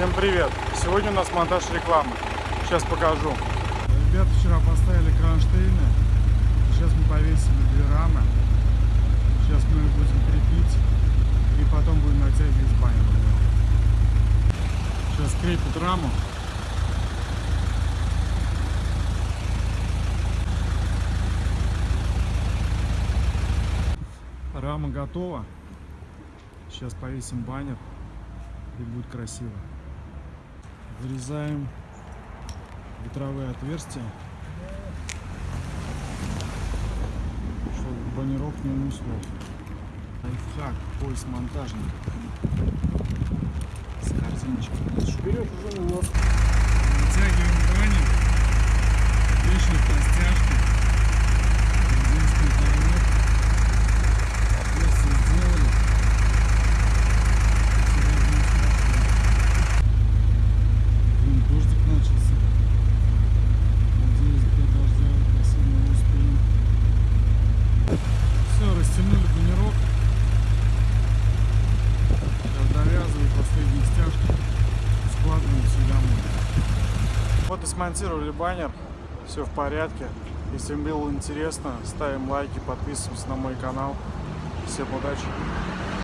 Всем привет! Сегодня у нас монтаж рекламы. Сейчас покажу. Ребята вчера поставили кронштейны. Сейчас мы повесили две рамы. Сейчас мы их будем крепить. И потом будем натягивать баннер. Сейчас крепят раму. Рама готова. Сейчас повесим баннер и будет красиво. Вырезаем ветровые отверстия, чтобы баннерок не унесло. Лайфхак, пояс монтажник. С картиночкой. Вперед уже вот. Вот смонтировали баннер. Все в порядке. Если вам было интересно, ставим лайки, подписываемся на мой канал. Всем удачи!